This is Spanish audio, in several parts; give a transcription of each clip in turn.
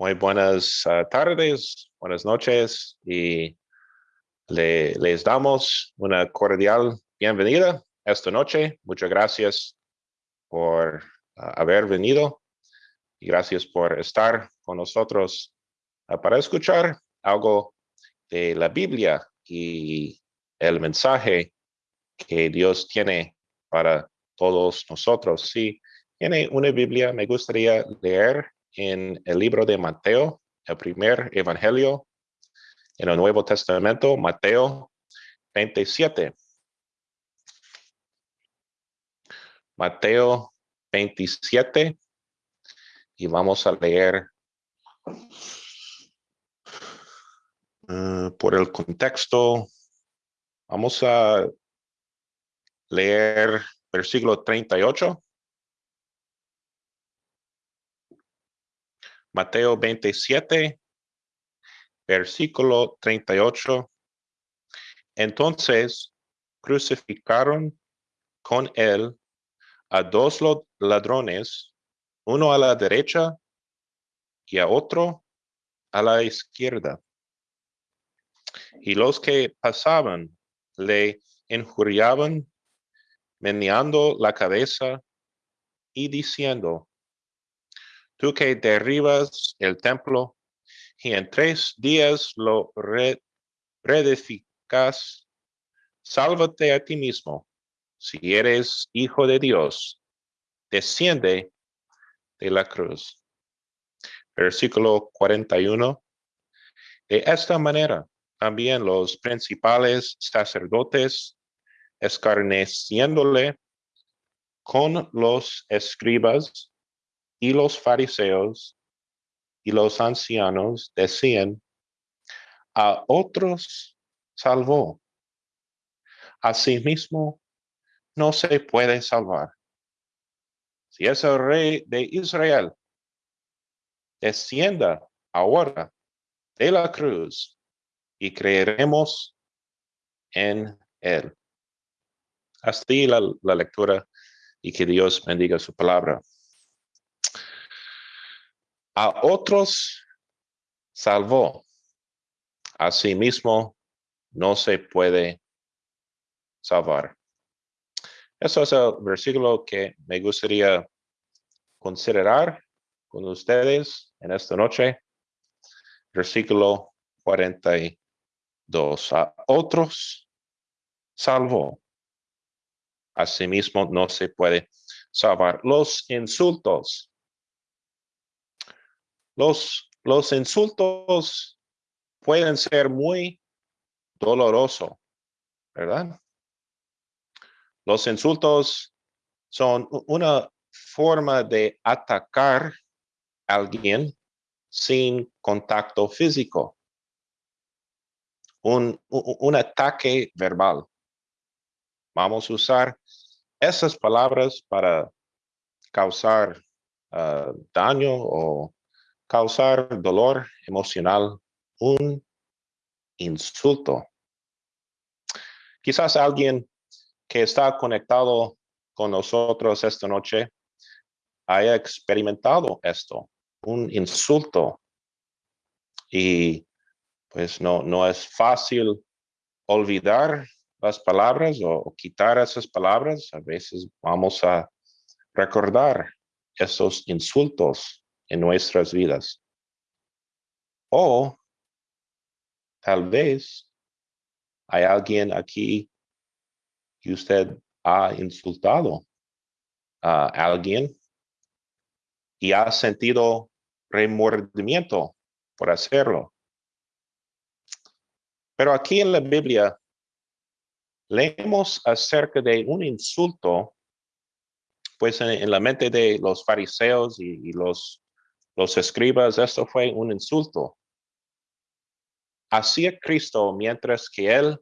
Muy buenas uh, tardes, buenas noches y le, les damos una cordial bienvenida esta noche. Muchas gracias por uh, haber venido y gracias por estar con nosotros uh, para escuchar algo de la Biblia y el mensaje que Dios tiene para todos nosotros. Si tiene una Biblia, me gustaría leer en el libro de Mateo, el primer evangelio en el Nuevo Testamento, Mateo 27. Mateo 27 y vamos a leer uh, por el contexto. Vamos a leer versículo 38 Mateo 27, versículo 38. Entonces crucificaron con él a dos ladrones, uno a la derecha y a otro a la izquierda. Y los que pasaban le injuriaban, meneando la cabeza y diciendo, tú que derribas el templo y en tres días lo reedificas, sálvate a ti mismo. Si eres hijo de Dios, desciende de la cruz. Versículo 41. De esta manera, también los principales sacerdotes, escarneciéndole con los escribas, y los fariseos y los ancianos decían, a otros salvó, a sí mismo no se puede salvar. Si es el rey de Israel, descienda ahora de la cruz y creeremos en él. Hasta la lectura y que Dios bendiga su palabra. A otros salvó. A sí mismo no se puede salvar. Eso es el versículo que me gustaría considerar con ustedes en esta noche. Versículo 42. A otros salvó. Asimismo no se puede salvar. Los insultos los, los insultos pueden ser muy dolorosos, ¿verdad? Los insultos son una forma de atacar a alguien sin contacto físico. Un, un, ataque verbal. Vamos a usar esas palabras para causar ah, daño o causar dolor emocional, un insulto. Quizás alguien que está conectado con nosotros esta noche haya experimentado esto, un insulto. Y pues no, no es fácil olvidar las palabras o, quitar esas palabras. A veces vamos a recordar esos insultos en nuestras vidas. O tal vez hay alguien aquí que usted ha insultado a alguien y ha sentido remordimiento por hacerlo. Pero aquí en la Biblia leemos acerca de un insulto, pues en, la mente de los fariseos y los los escribas, esto fue un insulto. Hacía Cristo mientras que él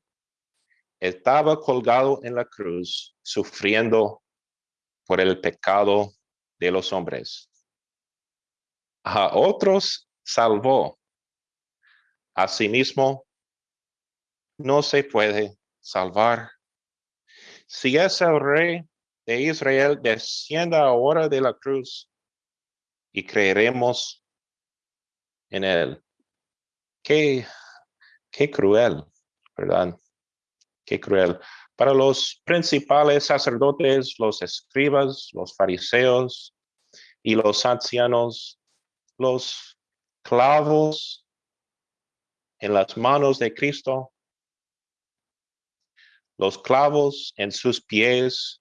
estaba colgado en la cruz, sufriendo por el pecado de los hombres. A otros salvó. Asimismo, no se puede salvar. Si es el rey de Israel, descienda ahora de la cruz y creeremos en él. Qué, qué cruel, ¿verdad? Qué cruel. Para los principales sacerdotes, los escribas, los fariseos y los ancianos, los clavos en las manos de Cristo, los clavos en sus pies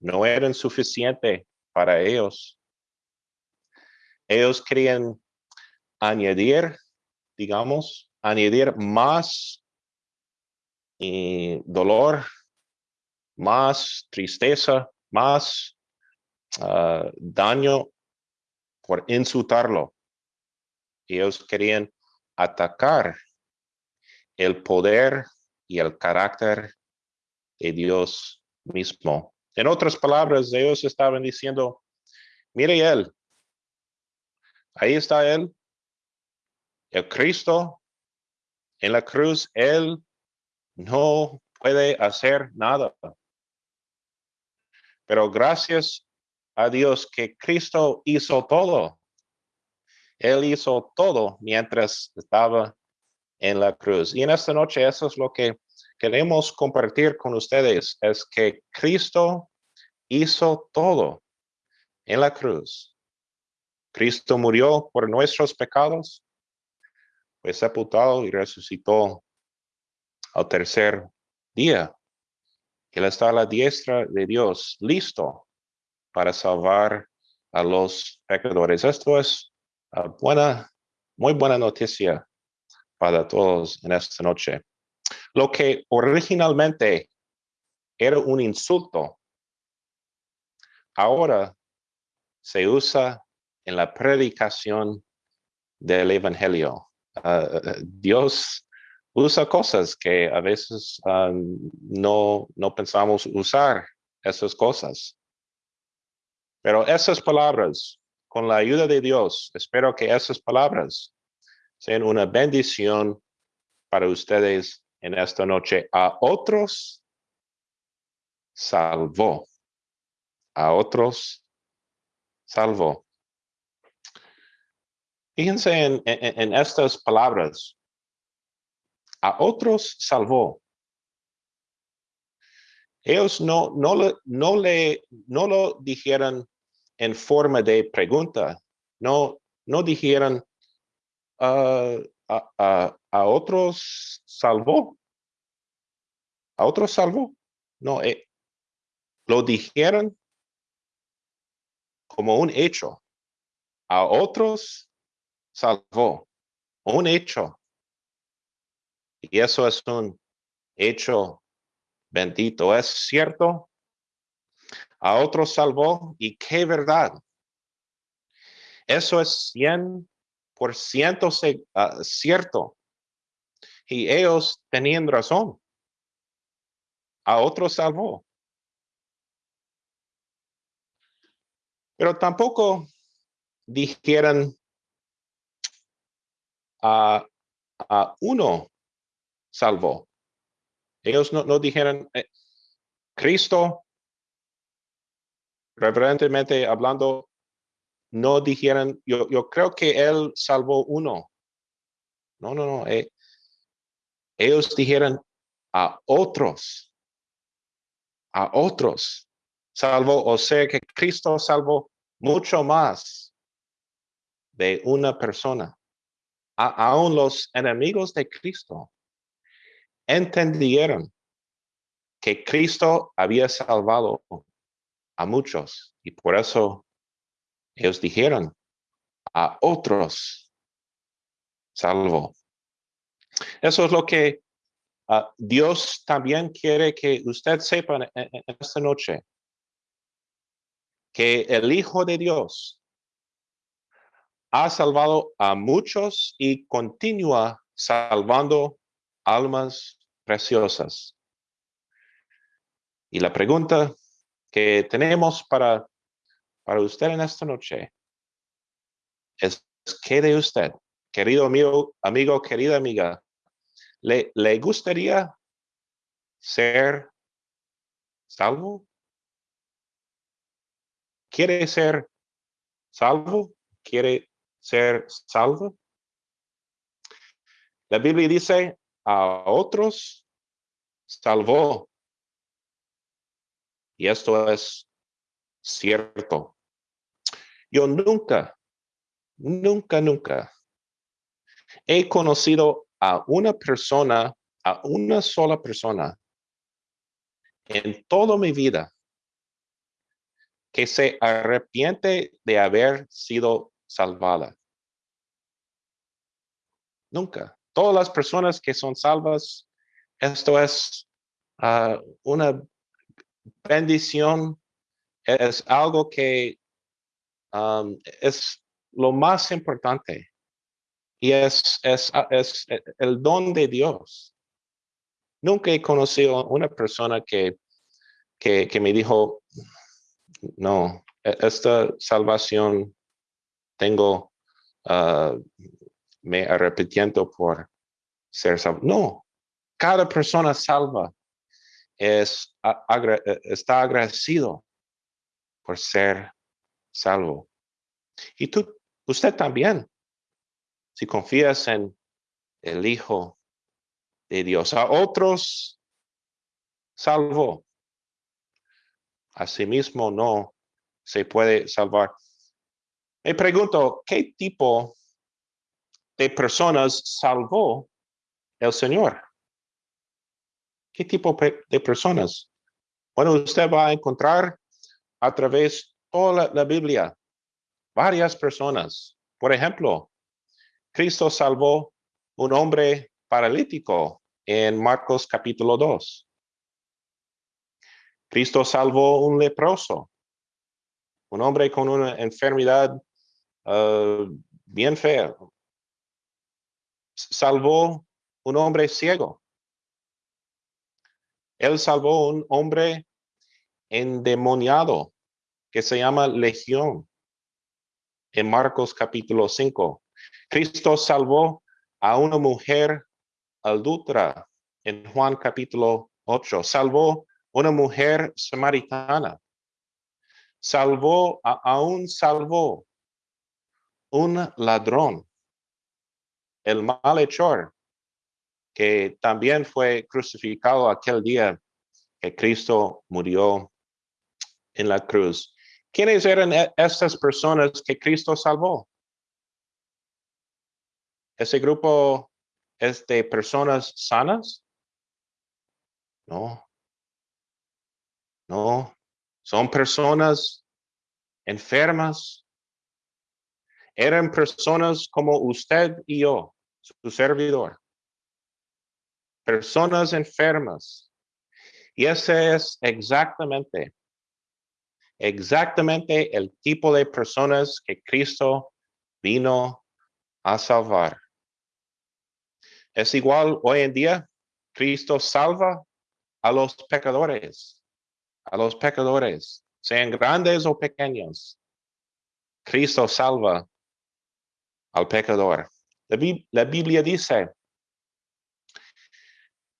no eran suficientes para ellos. Ellos querían añadir, digamos, añadir más dolor, más tristeza, más ah, daño por insultarlo. Ellos querían atacar el poder y el carácter de Dios mismo. En otras palabras, ellos estaban diciendo, mire él, ahí está él, el Cristo en la cruz, él no puede hacer nada. Pero gracias a Dios que Cristo hizo todo. Él hizo todo mientras estaba en la cruz. Y en esta noche eso es lo que queremos compartir con ustedes, es que Cristo hizo todo en la cruz. Cristo murió por nuestros pecados, fue sepultado y resucitó al tercer día. Él está a la diestra de Dios, listo para salvar a los pecadores. Esto es ah, buena, muy buena noticia para todos en esta noche. Lo que originalmente era un insulto, ahora se usa en la predicación del Evangelio. Ah, ah, Dios usa cosas que a veces ah, no, no pensamos usar esas cosas. Pero esas palabras, con la ayuda de Dios, espero que esas palabras sean una bendición para ustedes en esta noche. A otros salvó. A otros salvó. Fíjense en, estas palabras a otros salvó. Ellos no, no, no, le, no lo dijeron en forma de pregunta, no, no dijeron ah, a, a, otros salvó. A otros salvó. No, eh, lo dijeron como un hecho. A otros salvó. Un hecho. Y eso es un hecho bendito. Es cierto. A otros salvó y qué verdad. Eso es 100% ciento ah, cierto. Y ellos tenían razón. A otros salvó. Pero tampoco dijeron a, a uno salvó. Ellos no, no dijeron, eh, Cristo, reverentemente hablando, no dijeron, yo, yo creo que Él salvó uno. No, no, no. Eh, ellos dijeron a otros, a otros salvó, o sea que Cristo salvó mucho más de una persona. Aún los enemigos de Cristo entendieron que Cristo había salvado a muchos y por eso ellos dijeron a otros salvo. Eso es lo que ah, Dios también quiere que usted sepa esta noche. Que el Hijo de Dios ha salvado a muchos y continúa salvando almas preciosas. Y la pregunta que tenemos para, para usted en esta noche es, ¿qué de usted, querido amigo, amigo querida amiga, le, le gustaría ser salvo? ¿Quiere ser salvo? ¿Quiere ser salvo? La Biblia dice, a otros salvó. Y esto es cierto. Yo nunca, nunca, nunca he conocido a una persona, a una sola persona en toda mi vida que se arrepiente de haber sido salvada. Nunca. Todas las personas que son salvas, esto es ah, una bendición, es algo que es lo más importante y es, es, es el don de Dios. Nunca he conocido una persona que, que, que me dijo, no, e, esta salvación tengo, uh, me arrepentiendo por ser salvo. No, cada persona salva es, e, está agradecido por ser salvo. Y tú, usted también, si confías en el Hijo de Dios, a otros salvo. Asimismo no se puede salvar. Me pregunto, ¿qué tipo de personas salvó el Señor? ¿Qué tipo de personas? Bueno, usted va a encontrar a través de toda la, Biblia varias personas. Por ejemplo, Cristo salvó un hombre paralítico en Marcos capítulo 2. Cristo salvó un leproso, un hombre con una enfermedad uh, bien fea. Salvó un hombre ciego. Él salvó un hombre endemoniado que se llama Legión en Marcos capítulo 5. Cristo salvó a una mujer adulta en Juan capítulo 8. Salvó una mujer samaritana. Salvó, a, aún salvó un ladrón, el malhechor, que también fue crucificado aquel día que Cristo murió en la cruz. ¿Quiénes eran e, estas personas que Cristo salvó? ¿Ese grupo es de personas sanas? No. No. Son personas enfermas. Eran personas como usted y yo, su servidor personas enfermas. Y ese es exactamente, exactamente el tipo de personas que Cristo vino a salvar. Es igual hoy en día, Cristo salva a los pecadores, a los pecadores, sean grandes o pequeños. Cristo salva al pecador. La, Biblia dice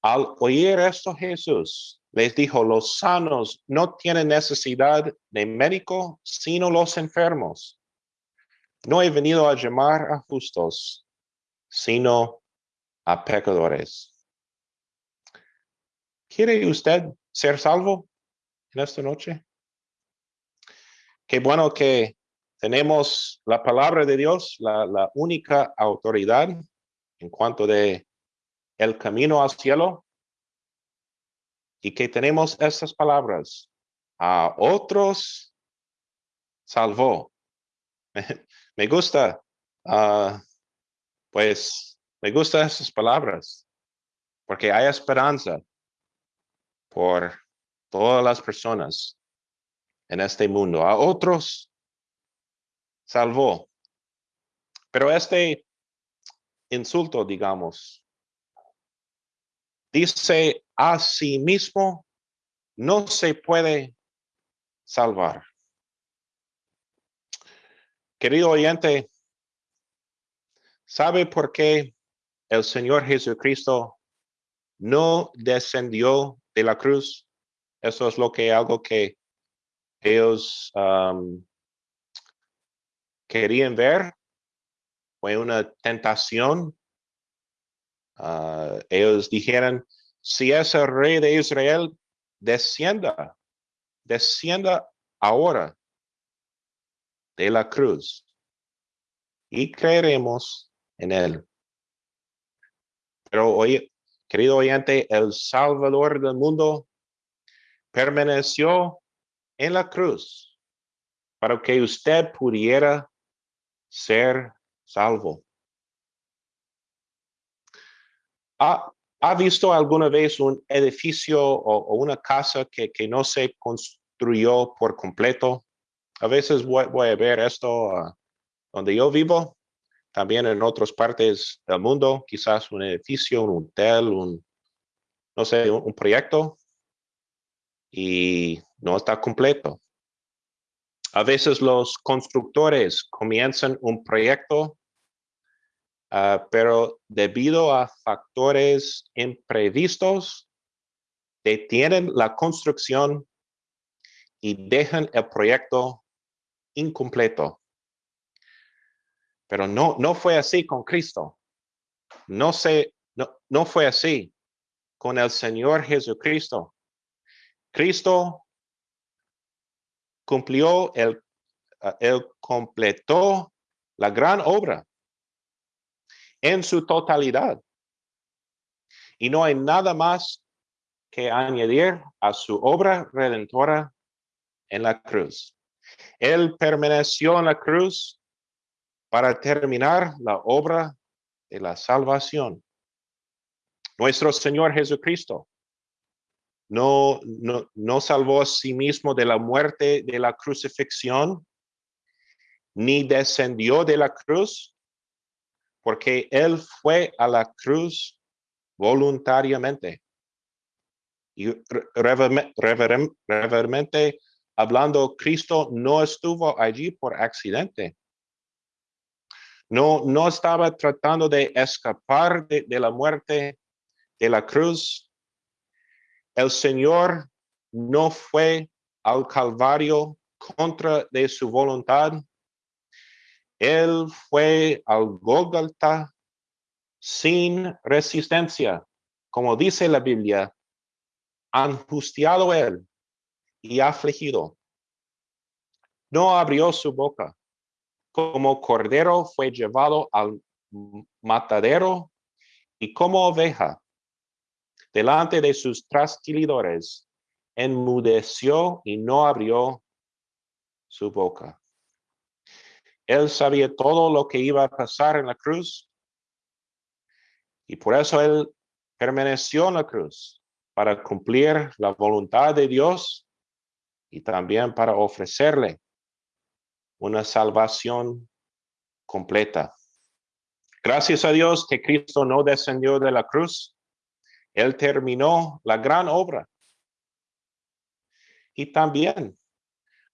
al oír esto Jesús les dijo, los sanos no tienen necesidad de médico, sino los enfermos. No he venido a llamar a justos, sino a pecadores. ¿Quiere usted ser salvo en esta noche? Qué bueno que tenemos la palabra de Dios, la, única autoridad en cuanto de el camino al cielo y que tenemos estas palabras. A otros salvó. me gusta, ah, pues, me gustan esas palabras porque hay esperanza por todas las personas en este mundo. A otros salvó. Pero este insulto, digamos, dice a sí mismo no se puede salvar. Querido oyente, ¿sabe por qué el Señor Jesucristo no descendió de la cruz? Eso es lo que algo que ellos querían ver. fue una tentación. Ah, ellos dijeron, si es el rey de Israel, descienda, descienda ahora de la cruz y creeremos en él. Pero oye, querido oyente, el Salvador del mundo permaneció en la cruz para que usted pudiera ser salvo. ¿Ha, visto alguna vez un edificio o, una casa que, no se construyó por completo? A veces voy, a ver esto ah, donde yo vivo, también en otras partes del mundo, quizás un edificio, un hotel, un, no sé, un proyecto y no está completo. A veces los constructores comienzan un proyecto, ah, pero debido a factores imprevistos, detienen la construcción y dejan el proyecto incompleto. Pero no, no fue así con Cristo. No, se, no, no fue así con el Señor Jesucristo. Cristo cumplió, el, ah, él completó la gran obra en su totalidad. Y no hay nada más que añadir a su obra redentora en la cruz. Él permaneció en la cruz para terminar la obra de la salvación. Nuestro Señor Jesucristo no, no, salvó a sí mismo de la muerte de la crucifixión, ni descendió de la cruz, porque él fue a la cruz voluntariamente. Y revermente hablando, Cristo no estuvo allí por accidente. No, no estaba tratando de escapar de la muerte de la cruz el Señor no fue al Calvario contra de su voluntad. Él fue al Golgotha sin resistencia, como dice la Biblia, angustiado él y afligido. No abrió su boca. Como cordero fue llevado al matadero y como oveja delante de sus trasquilidores, enmudeció y no abrió su boca. Él sabía todo lo que iba a pasar en la cruz y por eso él permaneció en la cruz para cumplir la voluntad de Dios y también para ofrecerle una salvación completa. Gracias a Dios que Cristo no descendió de la cruz él terminó la gran obra. Y también,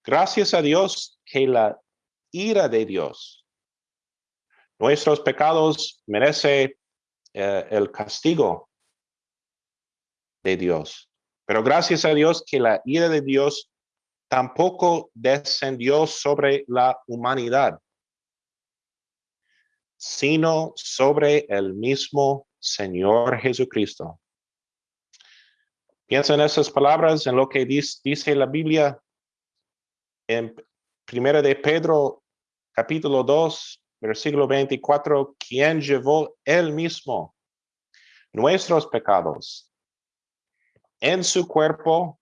gracias a Dios que la ira de Dios, nuestros pecados merece eh, el castigo de Dios. Pero gracias a Dios que la ira de Dios tampoco descendió sobre la humanidad, sino sobre el mismo Señor Jesucristo. Piensa en esas palabras, en lo que dice, la Biblia en Primera de Pedro, capítulo 2, versículo 24, quien llevó él mismo nuestros pecados en su cuerpo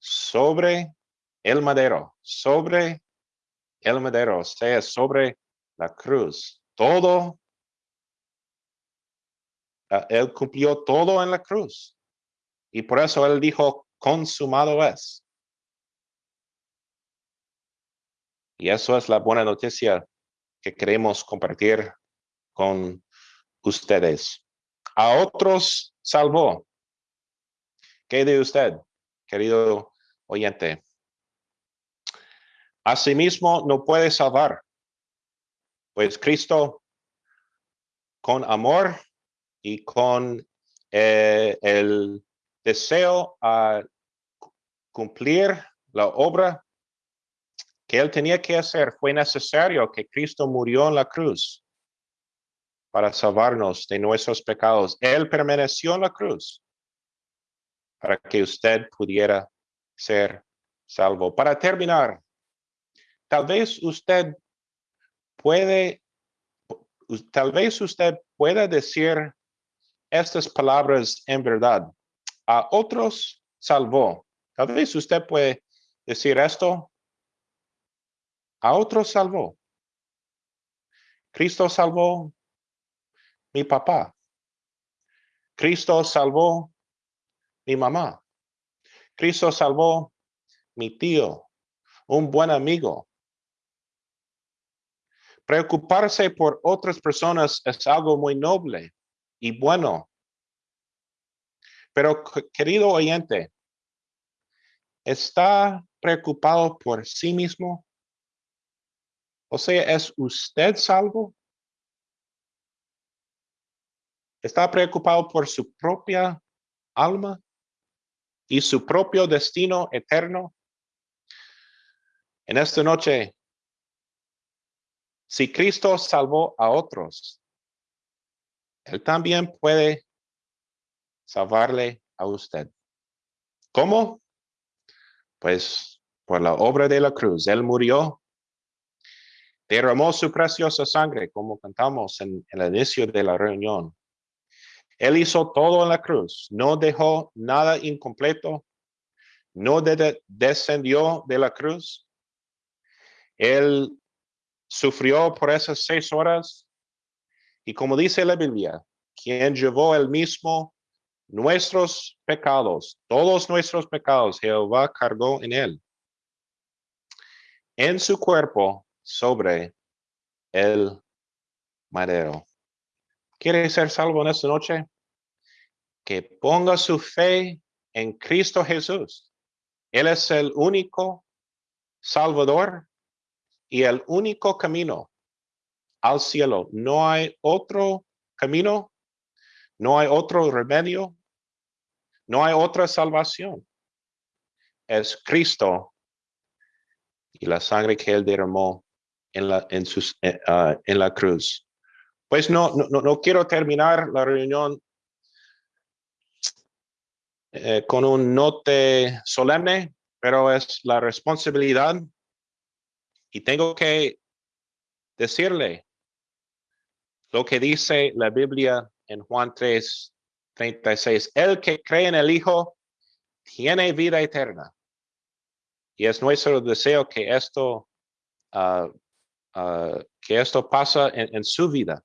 sobre el madero, sobre el madero, o sea, sobre la cruz. Todo, ah, él cumplió todo en la cruz. Y por eso él dijo, consumado es. Y eso es la buena noticia que queremos compartir con ustedes. A otros salvó. ¿Qué de usted, querido oyente? Asimismo, no puede salvar, pues Cristo, con amor y con eh, el deseo a cumplir la obra que él tenía que hacer. Fue necesario que Cristo murió en la cruz para salvarnos de nuestros pecados. Él permaneció en la cruz para que usted pudiera ser salvo. Para terminar, tal vez usted puede, tal vez usted pueda decir estas palabras en verdad. A otros salvó. Tal vez usted puede decir esto. A otros salvó. Cristo salvó mi papá. Cristo salvó mi mamá. Cristo salvó mi tío, un buen amigo. Preocuparse por otras personas es algo muy noble y bueno. Pero, querido oyente, ¿está preocupado por sí mismo? O sea, ¿es usted salvo? ¿Está preocupado por su propia alma y su propio destino eterno? En esta noche, si Cristo salvó a otros, Él también puede salvarle a usted. ¿Cómo? Pues por la obra de la cruz. Él murió, derramó su preciosa sangre, como cantamos en, el inicio de la reunión. Él hizo todo en la cruz, no dejó nada incompleto, no descendió de la cruz. Él sufrió por esas seis horas y como dice la Biblia, quien llevó el mismo nuestros pecados, todos nuestros pecados, Jehová cargó en él, en su cuerpo sobre el madero. ¿Quiere ser salvo en esta noche? Que ponga su fe en Cristo Jesús. Él es el único Salvador y el único camino al cielo. No hay otro camino, no hay otro remedio, no hay otra salvación. Es Cristo y la sangre que él derramó en la, en sus, eh, ah, en la cruz. Pues no, no, no quiero terminar la reunión eh, con un note solemne, pero es la responsabilidad y tengo que decirle lo que dice la Biblia en Juan 3, 36. El que cree en el Hijo tiene vida eterna. Y es nuestro deseo que esto, uh, uh, que esto pasa en, en su vida.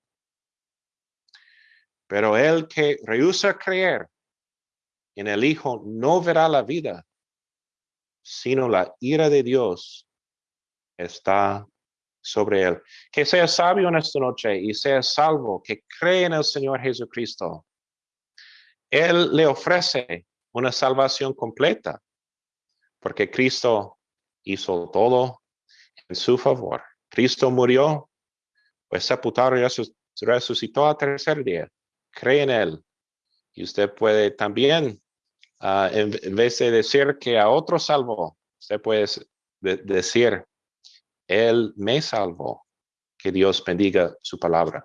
Pero el que rehúsa creer en el Hijo no verá la vida, sino la ira de Dios está sobre él. Que sea sabio en esta noche y sea salvo, que cree en el Señor Jesucristo. Él le ofrece una salvación completa, porque Cristo hizo todo en su favor. Cristo murió, pues sepultado y resucitó al tercer día. Cree en Él. Y usted puede también, ah, en, vez de decir que a otro salvo, usted puede decir, él me salvó. Que Dios bendiga su palabra.